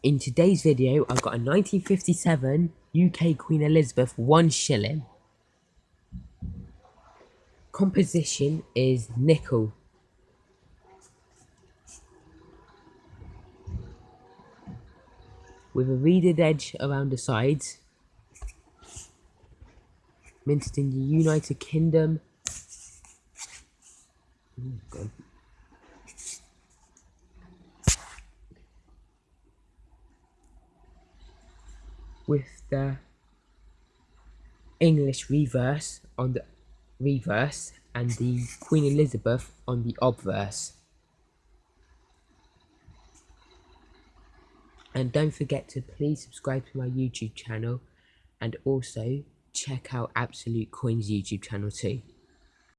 In today's video, I've got a 1957 UK Queen Elizabeth 1 shilling. Composition is nickel. With a reeded edge around the sides. Minted in the United Kingdom. Oh, with the English reverse on the reverse and the Queen Elizabeth on the obverse. And don't forget to please subscribe to my YouTube channel and also check out Absolute Coins YouTube channel too.